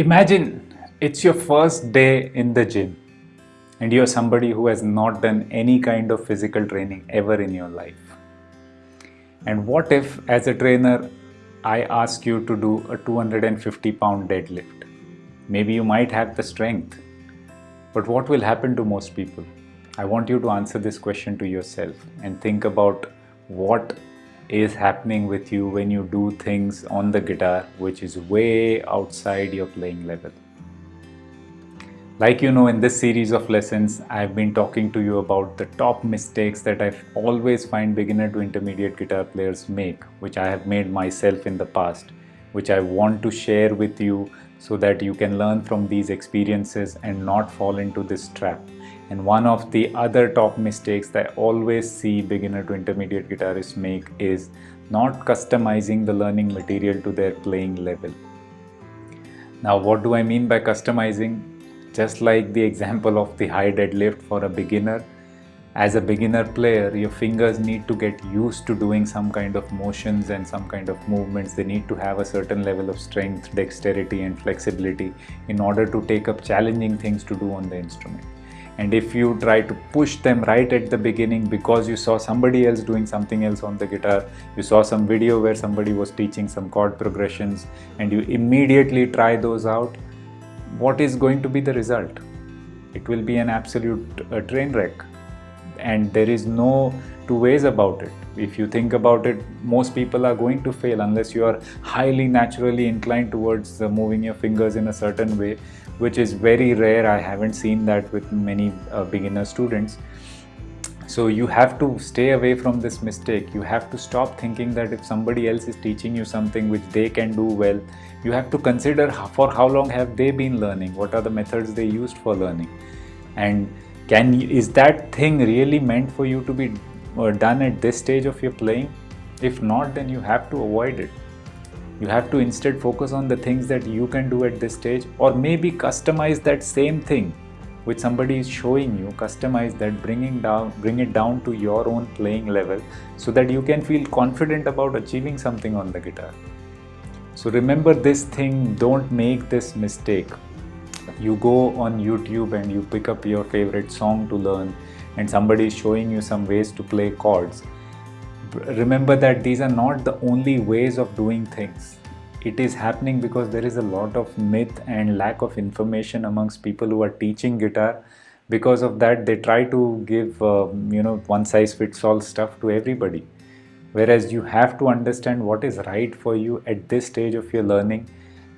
Imagine it's your first day in the gym and you're somebody who has not done any kind of physical training ever in your life. And what if, as a trainer, I ask you to do a 250 pound deadlift? Maybe you might have the strength, but what will happen to most people? I want you to answer this question to yourself and think about what is happening with you when you do things on the guitar which is way outside your playing level. Like you know, in this series of lessons, I've been talking to you about the top mistakes that I always find beginner to intermediate guitar players make, which I have made myself in the past, which I want to share with you so that you can learn from these experiences and not fall into this trap. And one of the other top mistakes that I always see beginner to intermediate guitarists make is not customizing the learning material to their playing level. Now, what do I mean by customizing? Just like the example of the high deadlift for a beginner, as a beginner player, your fingers need to get used to doing some kind of motions and some kind of movements. They need to have a certain level of strength, dexterity and flexibility in order to take up challenging things to do on the instrument. And if you try to push them right at the beginning because you saw somebody else doing something else on the guitar, you saw some video where somebody was teaching some chord progressions and you immediately try those out, what is going to be the result? It will be an absolute uh, train wreck and there is no two ways about it. If you think about it, most people are going to fail unless you are highly naturally inclined towards uh, moving your fingers in a certain way, which is very rare. I haven't seen that with many uh, beginner students. So you have to stay away from this mistake. You have to stop thinking that if somebody else is teaching you something which they can do well, you have to consider for how long have they been learning, what are the methods they used for learning. And can is that thing really meant for you to be done at this stage of your playing? If not, then you have to avoid it. You have to instead focus on the things that you can do at this stage or maybe customize that same thing which somebody is showing you customize that bringing down bring it down to your own playing level so that you can feel confident about achieving something on the guitar so remember this thing don't make this mistake you go on youtube and you pick up your favorite song to learn and somebody is showing you some ways to play chords remember that these are not the only ways of doing things. It is happening because there is a lot of myth and lack of information amongst people who are teaching guitar. Because of that they try to give uh, you know one size fits all stuff to everybody. Whereas you have to understand what is right for you at this stage of your learning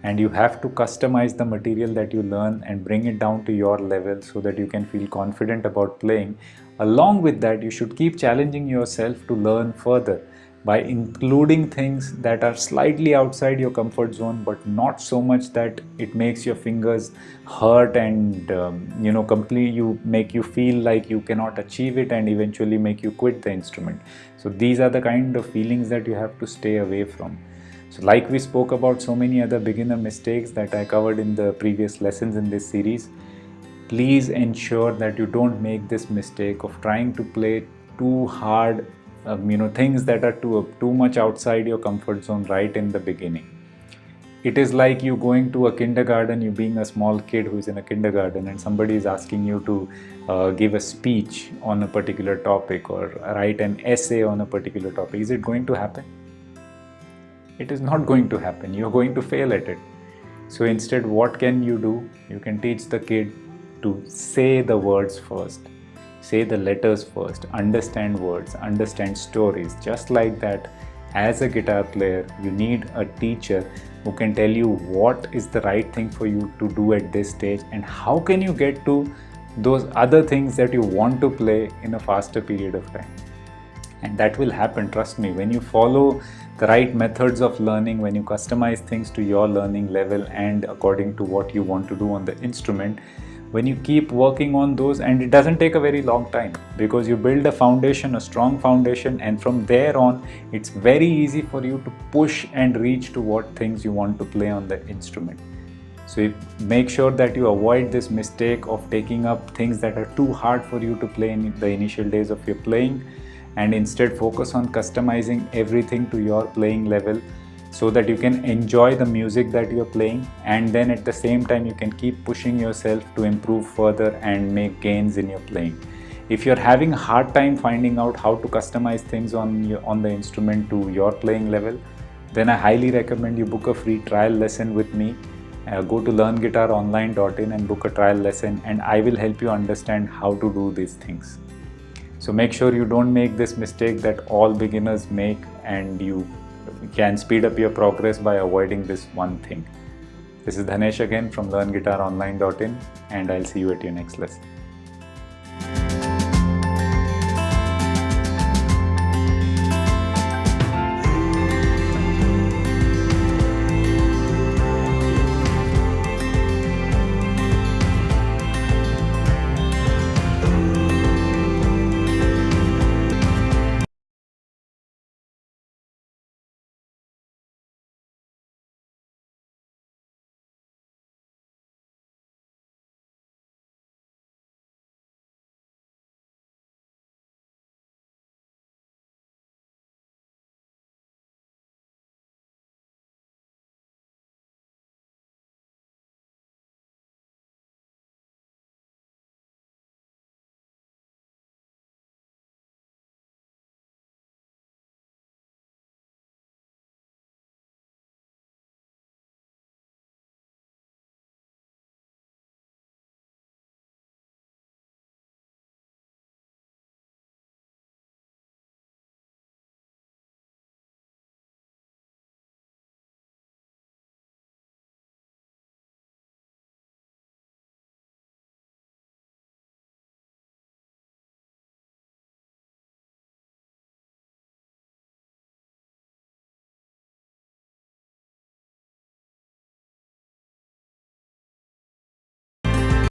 and you have to customize the material that you learn and bring it down to your level so that you can feel confident about playing. Along with that you should keep challenging yourself to learn further by including things that are slightly outside your comfort zone but not so much that it makes your fingers hurt and um, you know complete you make you feel like you cannot achieve it and eventually make you quit the instrument. So these are the kind of feelings that you have to stay away from so like we spoke about so many other beginner mistakes that I covered in the previous lessons in this series please ensure that you don't make this mistake of trying to play too hard um, you know things that are too too much outside your comfort zone right in the beginning. It is like you going to a kindergarten you being a small kid who is in a kindergarten and somebody is asking you to uh, give a speech on a particular topic or write an essay on a particular topic. Is it going to happen it is not going to happen. You're going to fail at it. So instead what can you do? You can teach the kid to say the words first. Say the letters first, understand words, understand stories. Just like that, as a guitar player, you need a teacher who can tell you what is the right thing for you to do at this stage and how can you get to those other things that you want to play in a faster period of time. And that will happen, trust me, when you follow the right methods of learning, when you customize things to your learning level and according to what you want to do on the instrument, when you keep working on those and it doesn't take a very long time because you build a foundation a strong foundation and from there on it's very easy for you to push and reach to what things you want to play on the instrument. So make sure that you avoid this mistake of taking up things that are too hard for you to play in the initial days of your playing and instead focus on customizing everything to your playing level so that you can enjoy the music that you're playing. And then at the same time you can keep pushing yourself to improve further and make gains in your playing. If you're having a hard time finding out how to customize things on your, on the instrument to your playing level then i highly recommend you book a free trial lesson with me. Uh, go to learnguitaronline.in and book a trial lesson and i will help you understand how to do these things so make sure you don't make this mistake that all beginners make and you can speed up your progress by avoiding this one thing. This is Dhanesh again from learnguitaronline.in and I'll see you at your next lesson.